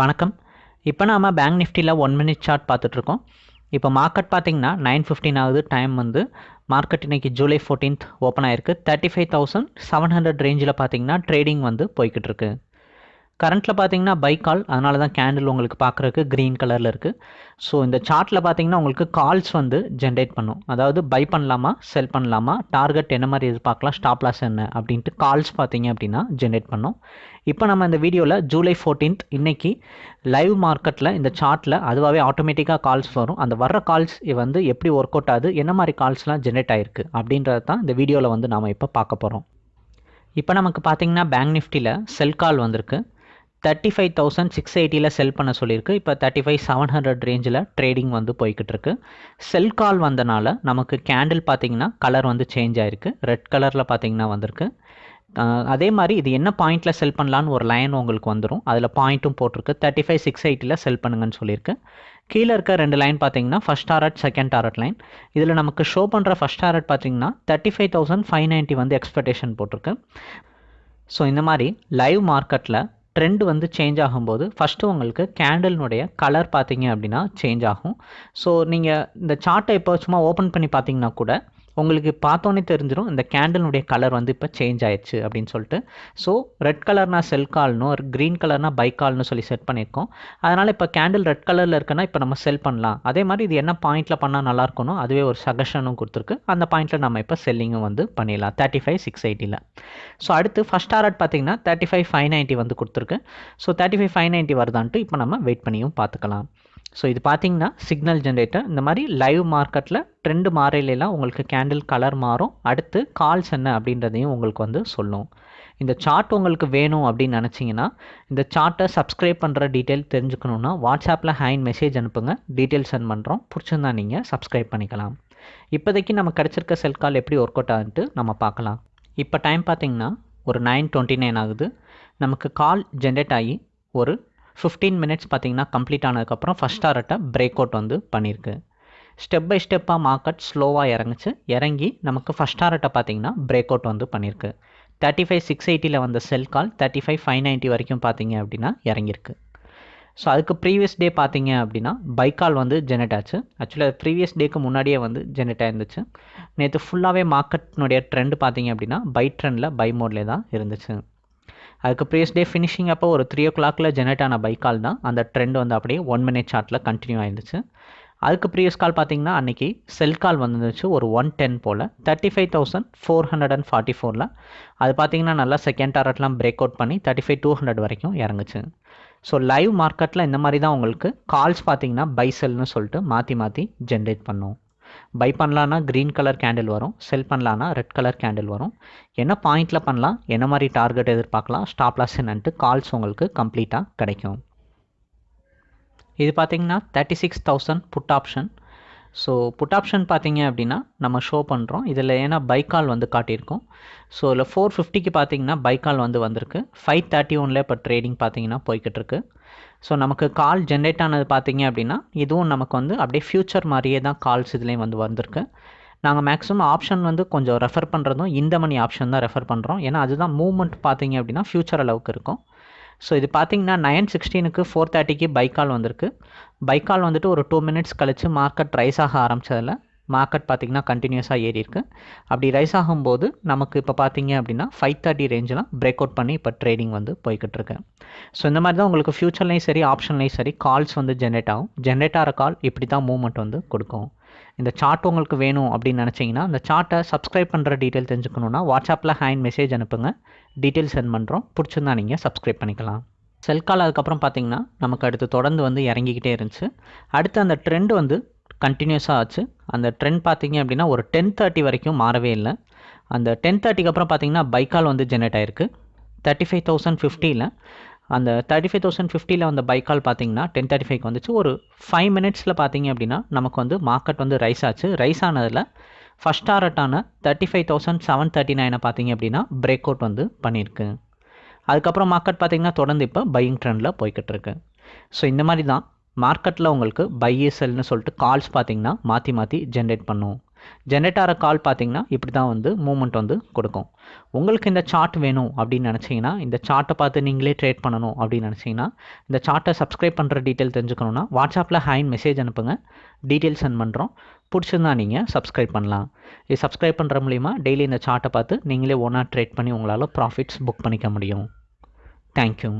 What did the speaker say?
வணக்கம். இப்போ நாம பேங்க் நிஃப்டியில் ஒன் மினிட் சார்ட் பார்த்துட்ருக்கோம் இப்போ மார்க்கெட் பார்த்தீங்கன்னா நைன் ஃபிஃப்டின் ஆகுது. டைம் வந்து மார்க்கெட் இன்னைக்கு ஜூலை ஃபோர்டீன்த் ஓப்பன் ஆயிருக்கு. Thirty five thousand seven hundred ரேஞ்சில் பார்த்தீங்கன்னா ட்ரேடிங் வந்து போய்கிட்டு இருக்குது கரண்ட்டில் பார்த்தீங்கன்னா பை கால் அதனால தான் கேண்டில் உங்களுக்கு பார்க்குறதுக்கு க்ரீன் கலரில் இருக்குது ஸோ இந்த சார்ட்டில் பார்த்தீங்கன்னா உங்களுக்கு கால்ஸ் வந்து ஜென்ரேட் பண்ணும். அதாவது பை பண்ணலாமா செல் பண்ணலாமா டார்கெட் என்ன மாதிரி எதிர்பார்க்கலாம் ஸ்டாப் லாஸ் என்ன அப்படின்ட்டு கால்ஸ் பார்த்தீங்க அப்படின்னா ஜென்ரேட் பண்ணும். இப்போ நம்ம இந்த வீடியோவில் ஜூலை ஃபோர்டீன்த் இன்னைக்கு லைவ் மார்க்கெட்டில் இந்த சார்ட்டில் அதுவாகவே ஆட்டோமேட்டிக்காக கால்ஸ் வரும். அந்த வர்ற கால்ஸ் வந்து எப்படி ஒர்க் அவுட் ஆகுது என்ன மாதிரி கால்ஸ்லாம் ஜென்ரேட் ஆகிருக்கு அப்படின்றது தான் இந்த வீடியோவில் வந்து நாம் இப்போ பார்க்க போகிறோம் இப்போ நமக்கு பார்த்தீங்கன்னா பேங்க் நிஃப்டியில் செல் கால் வந்திருக்கு. தேர்ட்டி ஃபைவ் தௌசண்ட் சிக்ஸ் எயிட்டியில் செல் பண்ண சொல்லியிருக்கு. இப்போ தேர்ட்டி ஃபைவ் செவன் ஹண்ட்ரட் ரேஞ்சில் ட்ரேடிங் வந்து போய்கிட்டு இருக்கு செல் கால் வந்தனால நமக்கு கேண்டில் பார்த்தீங்கன்னா கலர் வந்து சேஞ்ச் ஆயிருக்கு. ரெட் கலரில் பார்த்தீங்கன்னா வந்திருக்கு. அதே மாதிரி இது என்ன பாயிண்ட்டில் செல் பண்ணலான்னு ஒரு லைன் உங்களுக்கு வந்துடும் அதில் பாயிண்ட்டும் போட்டிருக்கு. தேர்ட்டி ஃபைவ் சிக்ஸ் எயிட்டியில் செல் பண்ணுங்கன்னு சொல்லியிருக்கு. கீழே இருக்க ரெண்டு லைன் பார்த்தீங்கன்னா first target second target line இதில் நமக்கு ஷோ பண்ணுற ஃபஸ்ட் டாரட் பார்த்தீங்கன்னா thirty five thousand five ninety வந்து எக்ஸ்பெக்டேஷன் போட்டிருக்கு. ஸோ இந்த மாதிரி லைவ் மார்க்கெட்டில் ட்ரெண்ட் வந்து சேஞ்ச் ஆகும்போது ஃபஸ்ட்டு உங்களுக்கு கேண்டலினுடைய கலர் பார்த்தீங்க அப்படின்னா சேஞ்ச் ஆகும். ஸோ நீங்கள் இந்த சார்ட்டை இப்போ சும்மா ஓப்பன் பண்ணி பார்த்தீங்கன்னா கூட உங்களுக்கு பார்த்தோன்னே தெரிஞ்சிடும் இந்த கேண்டலுடைய கலர் வந்து இப்போ சேஞ்ச் ஆயிடுச்சு அப்படின்னு சொல்லிட்டு. ஸோ ரெட் கலர்னா செல் கால்னு ஒரு க்ரீன் கலர்னா பை கால்னு சொல்லி செட் பண்ணியிருக்கோம். அதனால் இப்போ கேண்டில் ரெட் கலரில் இருக்குன்னா இப்போ நம்ம செல் பண்ணலாம். அதே மாதிரி இது என்ன பாயிண்ட்டில் பண்ணால் நல்லா இருக்கணும் அதுவே ஒரு சஜஷனும் கொடுத்துருக்கு. அந்த பாயிண்ட்டில் நம்ம இப்போ செல்லிங்கும் வந்து பண்ணிடலாம். தேர்ட்டி ஃபைவ் சிக்ஸ் எயிட்டியில் ஸோ அடுத்து ஃபஸ்ட் ஆர்ட் பார்த்தீங்கன்னா தேர்ட்டி ஃபைவ் ஃபைவ் நைன்ட்டி வந்து கொடுத்துருக்கு. So thirty five five ninety வருதான்ட்டு இப்போ நம்ம வெயிட் பண்ணியும் பார்த்துக்கலாம். ஸோ இது பார்த்தீங்கன்னா சிக்னல் ஜென்ரேட்டர் இந்த மாதிரி லைவ் மார்க்கெட்டில் ட்ரெண்டு மாறையிலாம் உங்களுக்கு கேண்டில் கலர் மாறும். அடுத்து கால்ஸ் என்ன அப்படின்றதையும் உங்களுக்கு வந்து சொல்லும். இந்த சார்ட் உங்களுக்கு வேணும் அப்படின்னு நினச்சிங்கன்னா இந்த சார்ட்டை சப்ஸ்கிரைப் பண்ணுற டீட்டெயில் தெரிஞ்சுக்கணுன்னா வாட்ஸ்அப்பில் ஹேண்ட் மெசேஜ் அனுப்புங்க. டீட்டெயில் சென்ட் பண்ணுறோம் பிடிச்சிருந்தா நீங்கள் சப்ஸ்கிரைப் பண்ணிக்கலாம். இப்போதைக்கு நம்ம கிடச்சிருக்க செல் கால் எப்படி ஒர்க் அவுட் ஆகுன்ட்டு நம்ம பார்க்கலாம். இப்போ டைம் பார்த்திங்கன்னா ஒரு நைன் டுவெண்ட்டி நைன் ஆகுது. நமக்கு கால் ஜென்ரேட் ஆகி ஒரு ஃபிஃப்டீன் மினிட்ஸ் பார்த்தீங்கன்னா கம்ப்ளீட் ஆனதுக்கப்புறம் ஃபஸ்ட் டாரட்டை பிரேக் அவுட் வந்து பண்ணியிருக்கு ஸ்டெப் பை ஸ்டெப்பாக மார்க்கெட் ஸ்லோவாக இறங்குச்சு. இறங்கி நமக்கு ஃபஸ்ட் டாரட்டை பார்த்தீங்கன்னா பிரேக் அவுட் வந்து பண்ணியிருக்கு தேர்ட்டி ஃபைவ் சிக்ஸ் எயிட்டியில் வந்த sell call thirty five five ninety வரைக்கும் பார்த்தீங்க அப்படின்னா இறங்கியிருக்கு ஸோ அதுக்கு ப்ரீவியஸ் டே பார்த்தீங்க அப்படின்னா பைக்கால் வந்து ஜெனரேட் ஆச்சு. ஆக்சுவலாக ப்ரீவியஸ் டேக்கு முன்னாடியே வந்து ஜெனரேட் ஆயிருந்துச்சு. நேற்று ஃபுல்லாகவே மார்க்கெட்னுடைய ட்ரெண்ட் பார்த்தீங்க அப்படின்னா பை ட்ரெண்டில் பை மோட்லேயே தான் இருந்துச்சு. அதுக்கு ப்ரீவியஸ் டே ஃபினிஷிங் அப்போ ஒரு த்ரீ ஓ கிளாக்கில் ஜெனரேட் ஆன பைக்கால் தான். அந்த ட்ரெண்ட் வந்து அப்படியே ஒன் மினிட் சார்ட்டில் கண்டினியூ ஆயிருந்துச்சு. அதுக்கு ப்ரீவியஸ் கால் பார்த்தீங்கன்னா அன்றைக்கி செல் கால் வந்துருந்துச்சு ஒரு one ten pole. Thirty five thousand four hundred and forty ஃபோரில் அது பார்த்தீங்கன்னா நல்லா செகண்ட் டாரட்லாம் பிரேக் அவுட் பண்ணி தேர்ட்டி ஃபைவ் டூ ஹண்ட்ரட் வரைக்கும் இறங்குச்சு. ஸோ லைவ் மார்க்கெட்டில் இந்த மாதிரி தான் உங்களுக்கு கால்ஸ் பார்த்தீங்கன்னா பைசெல்னு சொல்லிட்டு மாற்றி மாற்றி ஜென்ரேட் பண்ணும் பை பண்ணலான்னா க்ரீன் கலர் கேண்டில் வரும் செல் பண்ணலான்னா ரெட் கலர் கேண்டில் வரும். என்ன பாயிண்டில் பண்ணலாம் என்ன மாதிரி டார்கெட் எதிர்பார்க்கலாம் ஸ்டாப் லாஸ் என்னன்ட்டு கால்ஸ் உங்களுக்கு கம்ப்ளீட்டாக கிடைக்கும். இது பார்த்தீங்கன்னா thirty six thousand put option so put option பார்த்தீங்க அப்படின்னா நம்ம ஷோ பண்ணுறோம் இதில் ஏன்னா பைக்கால் வந்து காட்டியிருக்கோம். ஸோ இதில் ஃபோர் ஃபிஃப்டிக்கு பார்த்தீங்கன்னா பைக்கால் வந்து வந்திருக்கு. ஃபைவ் தேர்ட்டி ஒனில் இப்போ ட்ரேடிங் பார்த்தீங்கன்னா போய்கிட்டிருக்கு. ஸோ நமக்கு கால் ஜென்ரேட் ஆனது பார்த்தீங்க அப்படின்னா இதுவும் நமக்கு வந்து அப்படியே ஃப்யூச்சர் மாதிரியே தான் கால்ஸ் இதுலேயும் வந்து வந்திருக்கு. நாங்கள் மேக்ஸிமம் ஆப்ஷன் வந்து கொஞ்சம் ரெஃபர் பண்ணுறதும் இந்த மணி ஆப்ஷன் தான் ரெஃபர் பண்ணுறோம் ஏன்னா அதுதான் மூவ்மெண்ட் பார்த்தீங்க அப்படின்னா ஃப்யூச்சர் அளவுக்கு இருக்கும். ஸோ இது பார்த்தீங்கன்னா நைன் சிக்ஸ்டீனுக்கு ஃபோர் தேர்ட்டிக்கு பைக்கால் வந்திருக்கு. பைக்கால் வந்துட்டு ஒரு டூ மினிட்ஸ் கழித்து மார்க்கெட் ரைஸ் ஆக ஆரம்பித்ததில் மார்க்கெட் பார்த்திங்கன்னா கண்டினியூஸாக ஏறி இருக்குது அப்படி ரைஸ் ஆகும்போது நமக்கு இப்போ பார்த்தீங்க அப்படின்னா ஃபைவ் தேர்ட்டி ரேஞ்செலாம் பிரேக் அவுட் பண்ணி இப்போ ட்ரேடிங் வந்து போய்கிட்டு இருக்கு. ஸோ இந்த மாதிரி தான் உங்களுக்கு ஃபியூச்சர்லேயும் சரி ஆப்ஷன்லேயும் சரி கால்ஸ் வந்து ஜென்ரேட் ஆகும். ஜென்ரேட் ஆகிற கால் இப்படி தான் மூவ்மெண்ட் வந்து கொடுக்கும். இந்த சார்ட் உங்களுக்கு வேணும் அப்படின்னு நினச்சிங்கன்னா அந்த சார்ட்டை சப்ஸ்கிரைப் பண்ணுற டீட்டெயில் தெரிஞ்சுக்கணுன்னா வாட்ஸ்அப்பில் ஹேண்ட் மெசேஜ் அனுப்புங்க. டீட்டெயில் சென்ட் பண்ணுறோம் பிடிச்சிருந்தா நீங்கள் சப்ஸ்கிரைப் பண்ணிக்கலாம். செல் கால் அதுக்கப்புறம் பார்த்தீங்கன்னா நமக்கு அடுத்து தொடர்ந்து வந்து இறங்கிக்கிட்டே இருந்துச்சு. அடுத்து அந்த ட்ரெண்ட் வந்து கண்டினியூஸாக ஆச்சு. அந்த ட்ரெண்ட் பார்த்தீங்க அப்படின்னா ஒரு டென் தேர்ட்டி வரைக்கும் மாறவே இல்லை. அந்த டென் தேர்ட்டிக்கு அப்புறம் பார்த்தீங்கன்னா பைக்கால் வந்து ஜென்ரேட் ஆயிருக்கு. தேர்ட்டி ஃபைவ் தௌசண்ட் ஃபிஃப்டியில் அந்த தேர்ட்டி ஃபைவ் தௌசண்ட் ஃபிஃப்டியில் வந்த பைக்கால் பார்த்தீங்கன்னா டென் தேர்ட்டி ஃபைவ்க்கு வந்துச்சு. ஒரு ஃபைவ் மினிட்ஸில் பார்த்தீங்க அப்படின்னா நமக்கு வந்து மார்க்கெட் வந்து ரைஸ் ஆச்சு. ரைஸ் ஆனதில் first டாரட்டான thirty five thousand seven thirty நைனை பார்த்தீங்க அப்படின்னா பிரேக் அவுட் வந்து பண்ணியிருக்கு. அதுக்கப்புறம் மார்க்கெட் பார்த்தீங்கன்னா தொடர்ந்து இப்போ பையிங் ட்ரெண்டில் போய்கிட்டு இருக்கு. ஸோ இந்த மாதிரி தான் மார்க்கெட்டில் உங்களுக்கு பை செல்னு சொல்லிட்டு கால்ஸ் பார்த்தீங்கன்னா மாற்றி மாற்றி ஜென்ரேட் பண்ணும். ஜென்ரேட் ஆகிற கால் பார்த்தீங்கன்னா இப்படி தான் வந்து மூமெண்ட் வந்து கொடுக்கும். உங்களுக்கு இந்த சார்ட் வேணும் அப்படின்னு நினச்சிங்கன்னா இந்த சார்ட்டை பார்த்து நீங்களே ட்ரேட் பண்ணணும் அப்படின்னு நினச்சிங்கன்னா இந்த சார்ட்டை சப்ஸ்கிரைப் பண்ணுற டீட்டெயில் தெரிஞ்சுக்கணுன்னா வாட்ஸ்அப்பில் ஹேண்ட் மெசேஜ் அனுப்புங்க. டீட்டெயில் சென்ட் பண்ணுறோம் பிடிச்சிருந்தா நீங்கள் சப்ஸ்கிரைப் பண்ணலாம். இது சப்ஸ்கிரைப் பண்ணுற மூலிமா டெய்லி இந்த சார்ட்டை பார்த்து நீங்களே ஒன்றா ட்ரேட் பண்ணி உங்களால் ப்ராஃபிட்ஸ் புக் பண்ணிக்க முடியும். தேங்க்யூ